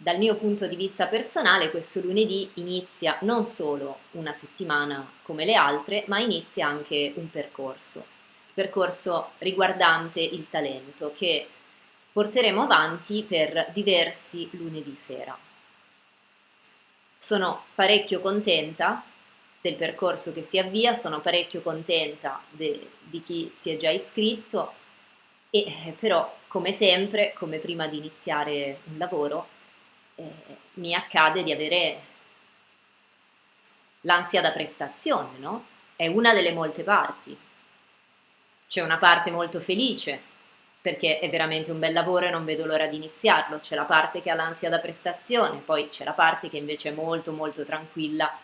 Dal mio punto di vista personale questo lunedì inizia non solo una settimana come le altre, ma inizia anche un percorso, percorso riguardante il talento che porteremo avanti per diversi lunedì sera. Sono parecchio contenta del percorso che si avvia, sono parecchio contenta di chi si è già iscritto e eh, però come sempre, come prima di iniziare un lavoro, eh, mi accade di avere l'ansia da prestazione, no? È una delle molte parti. C'è una parte molto felice, perché è veramente un bel lavoro e non vedo l'ora di iniziarlo, c'è la parte che ha l'ansia da prestazione, poi c'è la parte che invece è molto molto tranquilla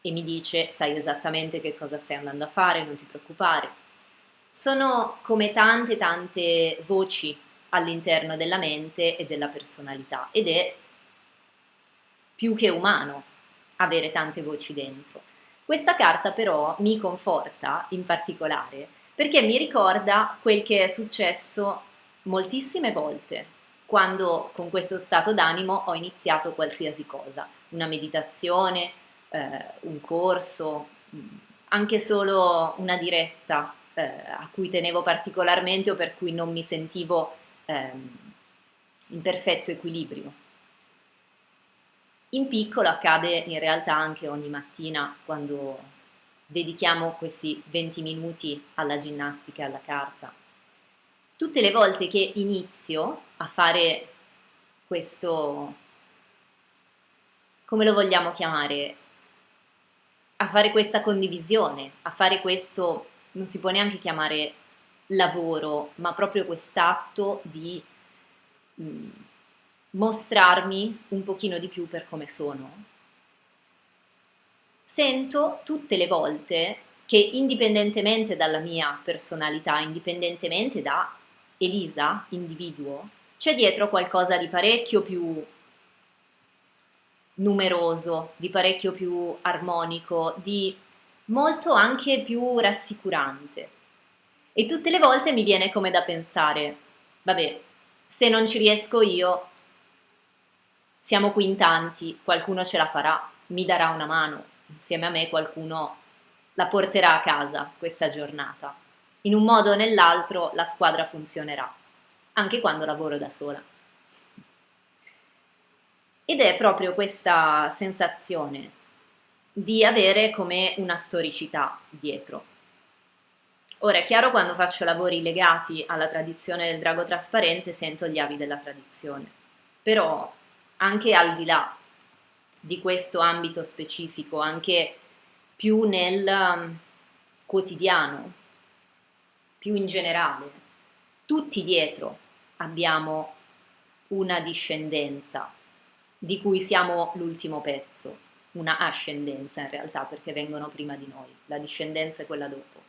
e mi dice sai esattamente che cosa stai andando a fare, non ti preoccupare. Sono come tante tante voci all'interno della mente e della personalità ed è più che umano avere tante voci dentro. Questa carta però mi conforta in particolare perché mi ricorda quel che è successo moltissime volte quando con questo stato d'animo ho iniziato qualsiasi cosa, una meditazione, eh, un corso, anche solo una diretta eh, a cui tenevo particolarmente o per cui non mi sentivo eh, in perfetto equilibrio. In piccolo accade in realtà anche ogni mattina quando dedichiamo questi 20 minuti alla ginnastica e alla carta. Tutte le volte che inizio a fare questo, come lo vogliamo chiamare, a fare questa condivisione, a fare questo, non si può neanche chiamare lavoro, ma proprio quest'atto di mh, mm, mostrarmi un pochino di più per come sono, sento tutte le volte che indipendentemente dalla mia personalità, indipendentemente da Elisa, individuo, c'è dietro qualcosa di parecchio più numeroso, di parecchio più armonico, di molto anche più rassicurante. E tutte le volte mi viene come da pensare, vabbè, se non ci riesco io, siamo qui in tanti, qualcuno ce la farà, mi darà una mano, insieme a me qualcuno la porterà a casa questa giornata. In un modo o nell'altro la squadra funzionerà, anche quando lavoro da sola. Ed è proprio questa sensazione di avere come una storicità dietro. Ora è chiaro quando faccio lavori legati alla tradizione del drago trasparente sento gli avi della tradizione, però anche al di là di questo ambito specifico, anche più nel um, quotidiano, più in generale, tutti dietro abbiamo una discendenza di cui siamo l'ultimo pezzo, una ascendenza in realtà perché vengono prima di noi, la discendenza è quella dopo.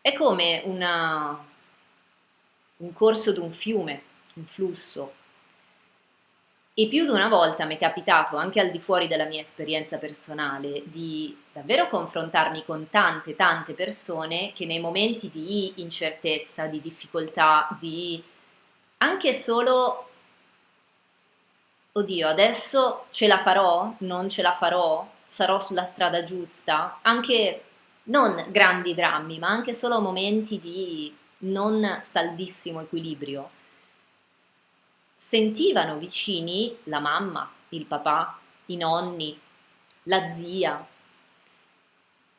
È come una, un corso di un fiume, un flusso, e più di una volta mi è capitato, anche al di fuori della mia esperienza personale, di davvero confrontarmi con tante, tante persone che nei momenti di incertezza, di difficoltà, di anche solo, oddio, adesso ce la farò, non ce la farò, sarò sulla strada giusta, anche non grandi drammi, ma anche solo momenti di non saldissimo equilibrio sentivano vicini la mamma, il papà, i nonni, la zia,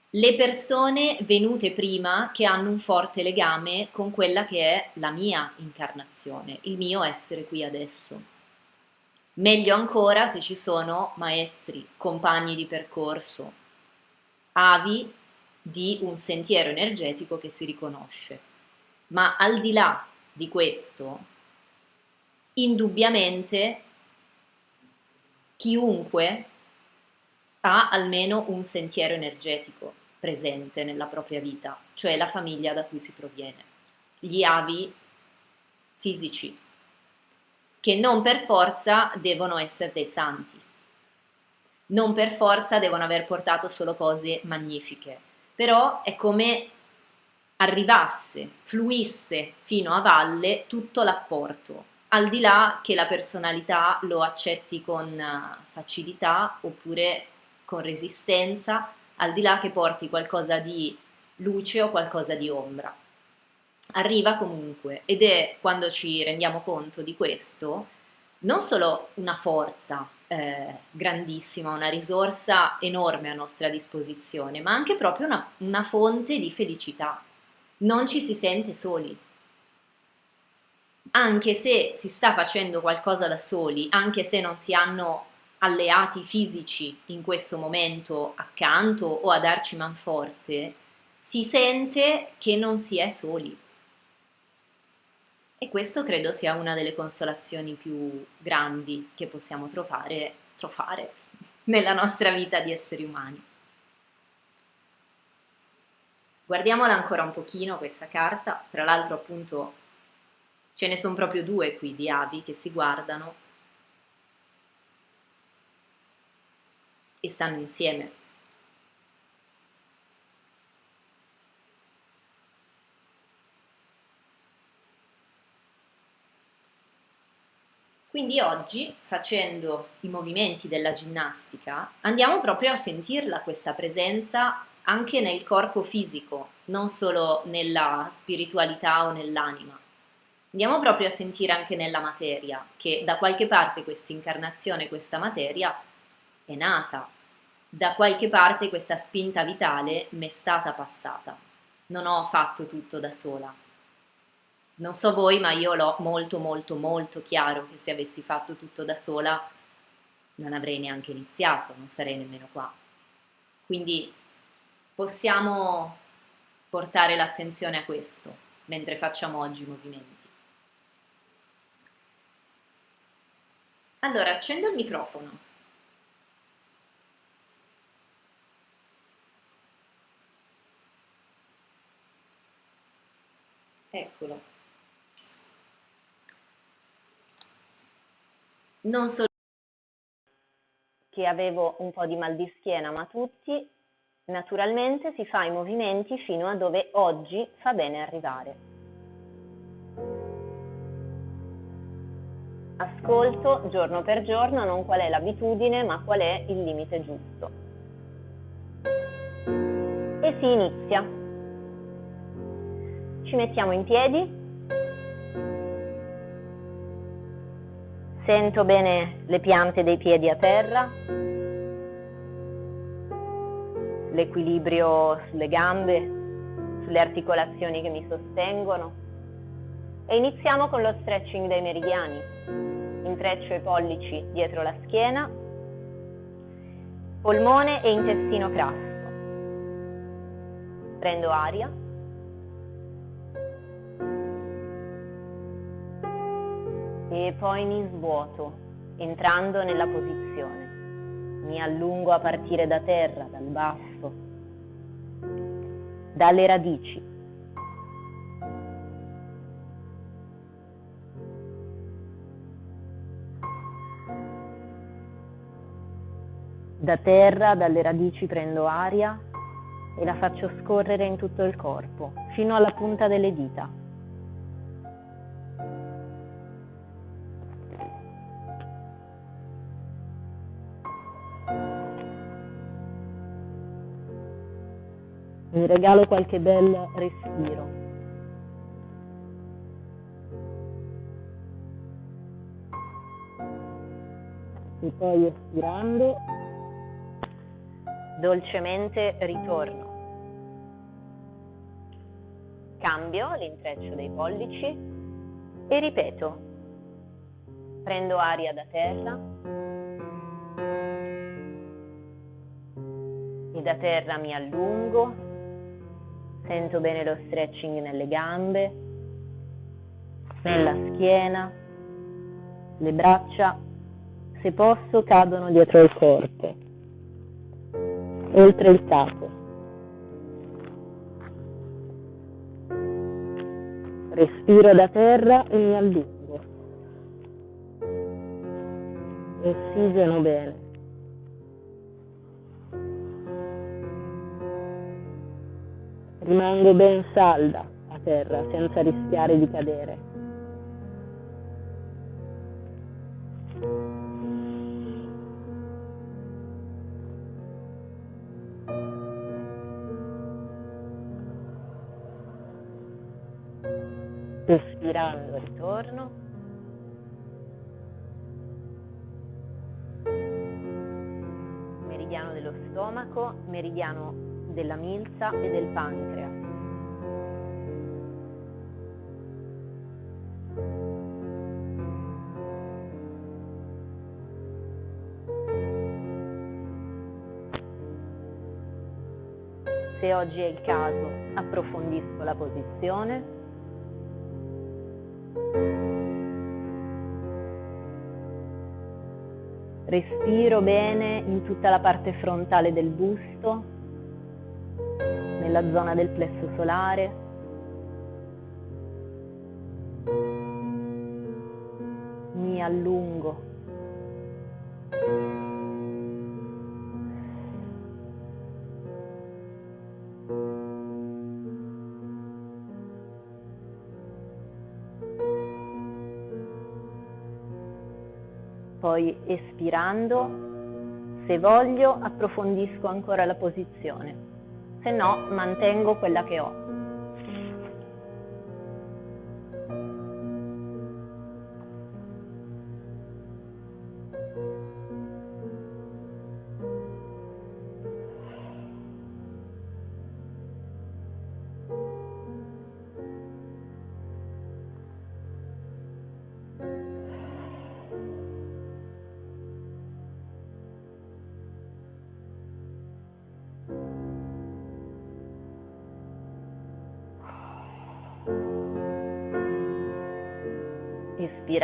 le persone venute prima che hanno un forte legame con quella che è la mia incarnazione, il mio essere qui adesso. Meglio ancora se ci sono maestri, compagni di percorso, avi di un sentiero energetico che si riconosce. Ma al di là di questo, indubbiamente chiunque ha almeno un sentiero energetico presente nella propria vita, cioè la famiglia da cui si proviene, gli avi fisici, che non per forza devono essere dei santi, non per forza devono aver portato solo cose magnifiche, però è come arrivasse, fluisse fino a valle tutto l'apporto al di là che la personalità lo accetti con eh, facilità oppure con resistenza, al di là che porti qualcosa di luce o qualcosa di ombra. Arriva comunque ed è quando ci rendiamo conto di questo non solo una forza eh, grandissima, una risorsa enorme a nostra disposizione, ma anche proprio una, una fonte di felicità. Non ci si sente soli. Anche se si sta facendo qualcosa da soli, anche se non si hanno alleati fisici in questo momento accanto o a darci manforte, si sente che non si è soli. E questo credo sia una delle consolazioni più grandi che possiamo trovare, trovare nella nostra vita di esseri umani. Guardiamola ancora un pochino questa carta, tra l'altro appunto ce ne sono proprio due qui di avi che si guardano e stanno insieme. Quindi oggi, facendo i movimenti della ginnastica, andiamo proprio a sentirla questa presenza anche nel corpo fisico, non solo nella spiritualità o nell'anima. Andiamo proprio a sentire anche nella materia, che da qualche parte questa incarnazione, questa materia, è nata, da qualche parte questa spinta vitale mi è stata passata. Non ho fatto tutto da sola. Non so voi, ma io l'ho molto molto molto chiaro che se avessi fatto tutto da sola non avrei neanche iniziato, non sarei nemmeno qua. Quindi possiamo portare l'attenzione a questo mentre facciamo oggi i movimenti. Allora, accendo il microfono. Eccolo. Non solo che avevo un po' di mal di schiena, ma tutti, naturalmente si fa i movimenti fino a dove oggi fa bene arrivare. Ascolto giorno per giorno non qual è l'abitudine, ma qual è il limite giusto. E si inizia. Ci mettiamo in piedi, sento bene le piante dei piedi a terra, l'equilibrio sulle gambe, sulle articolazioni che mi sostengono e iniziamo con lo stretching dei meridiani. Intreccio i pollici dietro la schiena, polmone e intestino crasso. Prendo aria. e poi mi svuoto entrando nella posizione. Mi allungo a partire da terra, dal basso, dalle radici. Da terra, dalle radici prendo aria e la faccio scorrere in tutto il corpo, fino alla punta delle dita. mi regalo qualche bel respiro. E poi espirando, dolcemente ritorno. Cambio l'intreccio dei pollici e ripeto. Prendo aria da terra e da terra mi allungo Sento bene lo stretching nelle gambe, nella schiena, le braccia, se posso, cadono dietro il corpo, oltre il capo. Respiro da terra e mi allungo. Ossigeno bene. Rimango ben salda a terra senza rischiare di cadere. Espirando ritorno. Meridiano dello stomaco, meridiano della milza e del pancreas. Se oggi è il caso, approfondisco la posizione. Respiro bene in tutta la parte frontale del busto, nella zona del plesso solare. Mi allungo espirando, se voglio approfondisco ancora la posizione, se no mantengo quella che ho.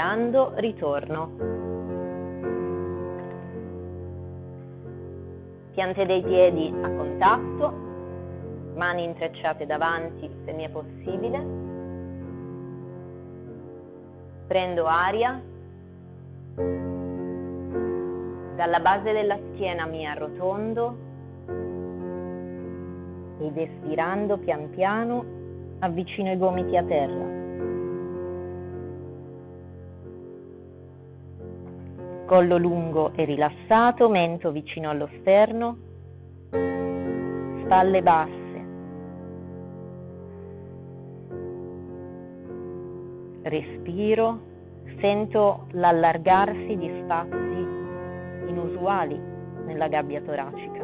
Espirando, ritorno. Piante dei piedi a contatto, mani intrecciate davanti se mi è possibile. Prendo aria. Dalla base della schiena mi arrotondo ed espirando pian piano avvicino i gomiti a terra. Collo lungo e rilassato, mento vicino allo sterno, spalle basse. Respiro, sento l'allargarsi di spazi inusuali nella gabbia toracica.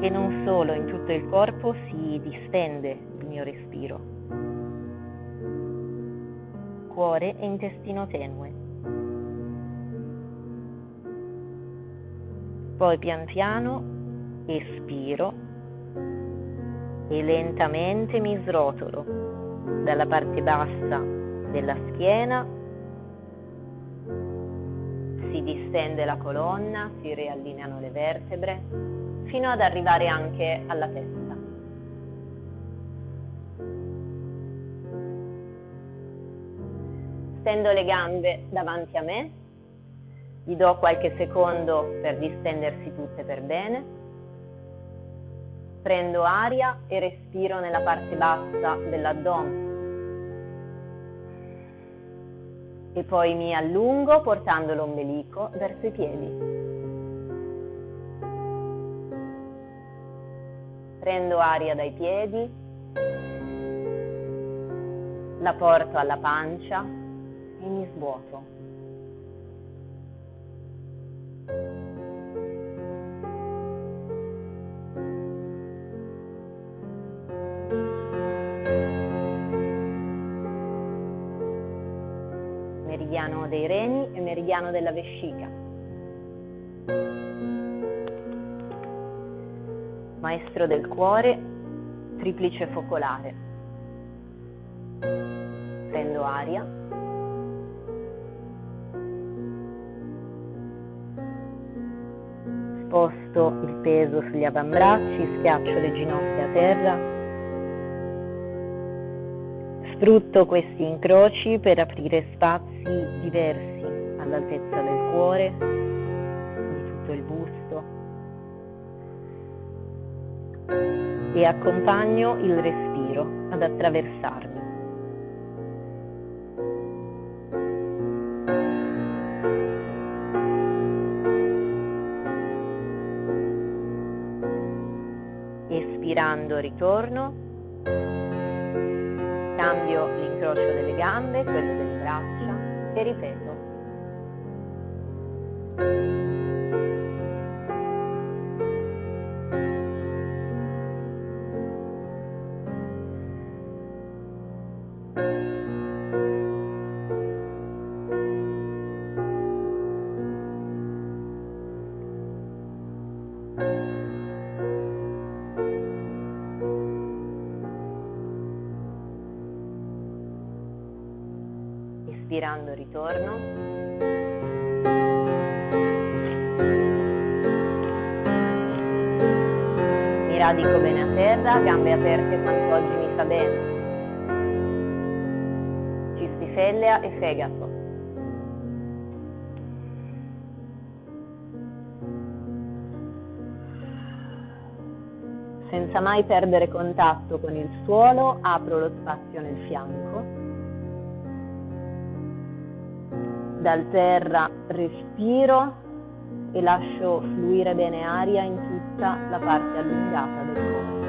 E non solo, in tutto il corpo si distende il mio respiro cuore e intestino tenue. Poi pian piano espiro e lentamente mi srotolo dalla parte bassa della schiena, si distende la colonna, si riallineano le vertebre fino ad arrivare anche alla testa. Stendo le gambe davanti a me, gli do qualche secondo per distendersi tutte per bene, prendo aria e respiro nella parte bassa dell'addome e poi mi allungo portando l'ombelico verso i piedi. Prendo aria dai piedi, la porto alla pancia e mi svuoto. Meridiano dei reni e meridiano della vescica. Maestro del cuore, triplice focolare. Prendo aria. Sposto il peso sugli avambracci, schiaccio le ginocchia a terra. Sfrutto questi incroci per aprire spazi diversi all'altezza del cuore, di tutto il busto e accompagno il respiro ad attraversarmi. Ispirando ritorno, cambio l'incrocio delle gambe, quello delle braccia e ripeto. Ispirando ritorno. Mi radico bene a terra, gambe aperte quanto oggi mi fa bene. Cistifellea e fegato. Senza mai perdere contatto con il suolo, apro lo spazio nel fianco dal terra respiro e lascio fluire bene aria in tutta la parte allungata del corpo.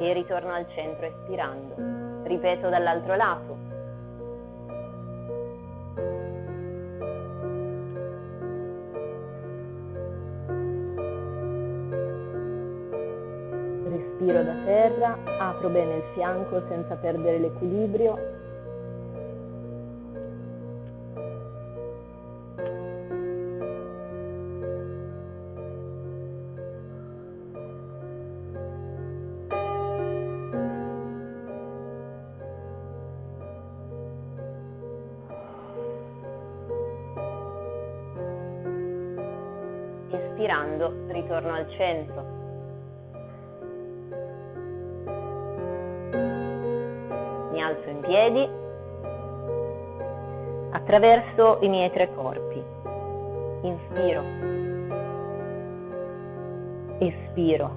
E ritorno al centro espirando. Ripeto dall'altro lato. Apro bene il fianco senza perdere l'equilibrio. Espirando, ritorno al centro. Piedi attraverso i miei tre corpi. Inspiro, espiro,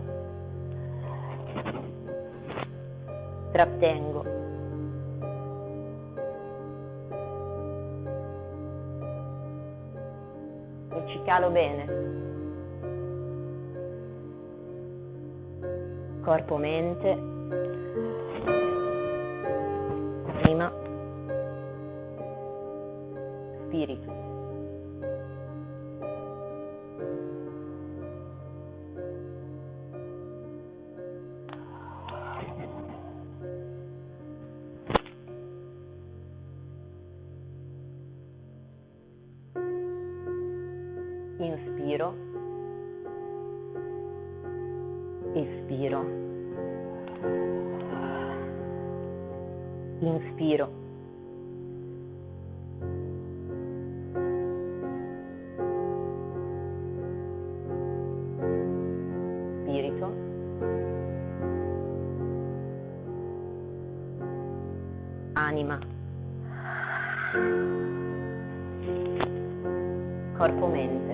trattengo. E ci calo bene. Corpo-mente America Anima. Corpo-mente.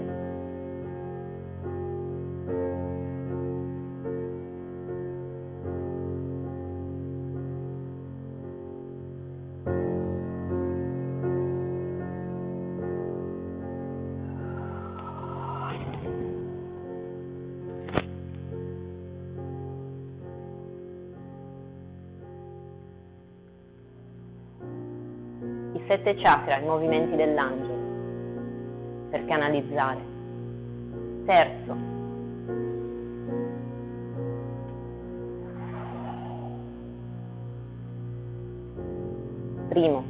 Sette chakra, i movimenti dell'angelo, per canalizzare. Terzo. Primo.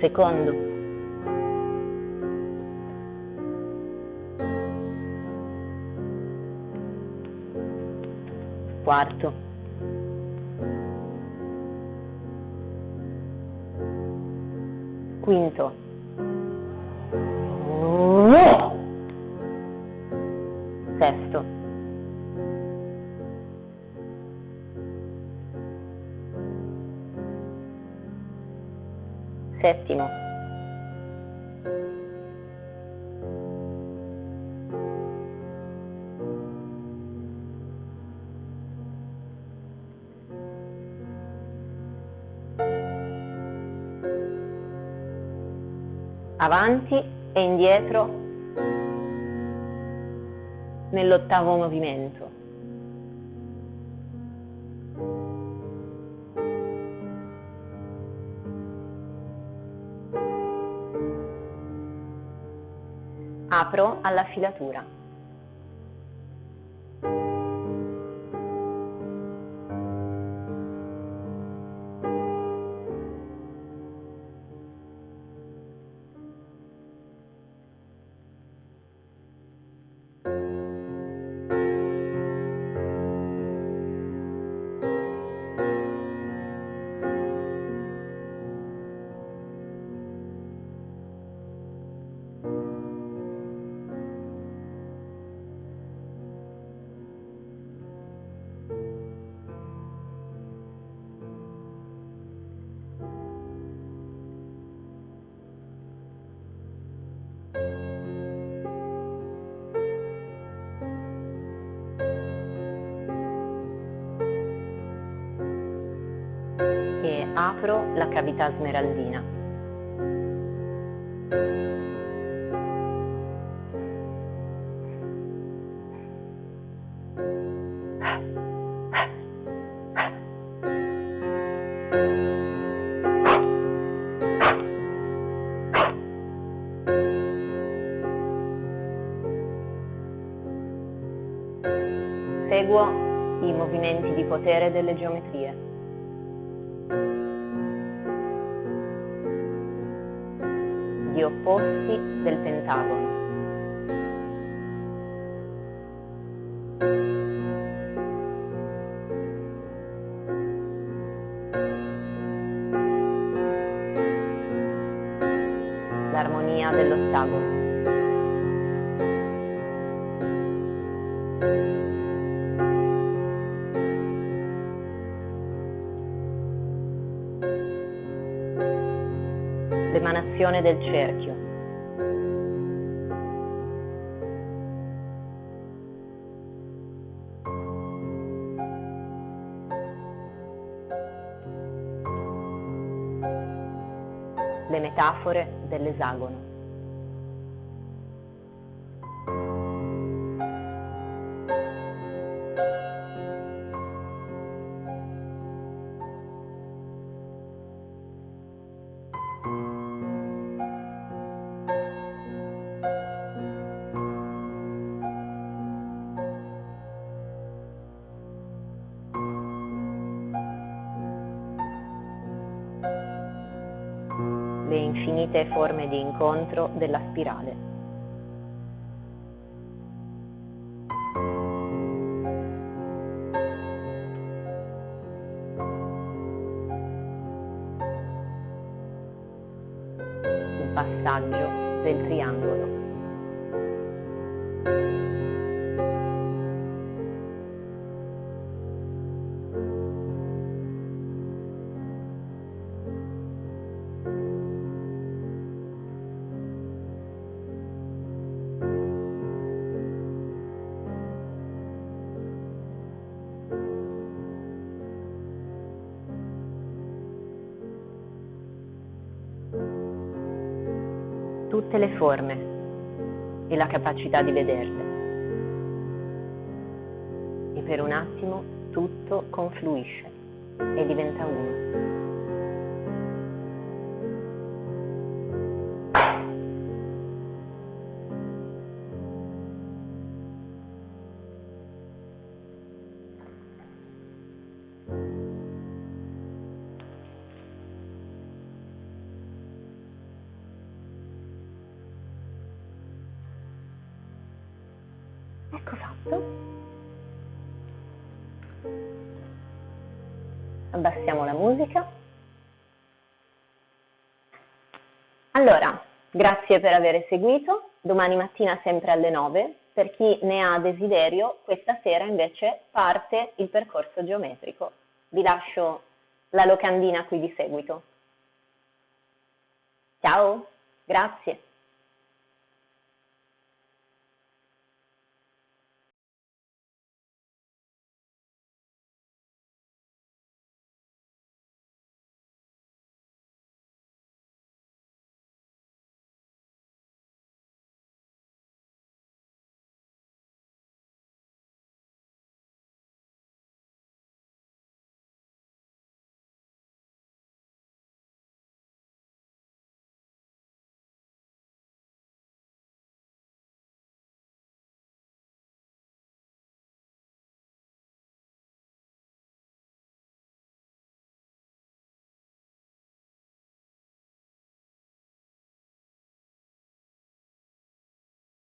Secondo. Quarto. Quinto. Sesto. Settimo. Avanti e indietro nell'ottavo movimento. Apro alla filatura. Apro la cavità smeraldina. Seguo i movimenti di potere delle geometrie. Gli opposti del pentagono. L'armonia dell'ottagono. l'emanazione del cerchio. Le metafore dell'esagono. Infinite forme di incontro della spirale. Il passaggio del triangolo. Forme e la capacità di vederle. E per un attimo tutto confluisce e diventa uno. Musica. Allora, grazie per aver seguito. Domani mattina sempre alle 9. Per chi ne ha desiderio, questa sera invece parte il percorso geometrico. Vi lascio la locandina qui di seguito. Ciao, grazie.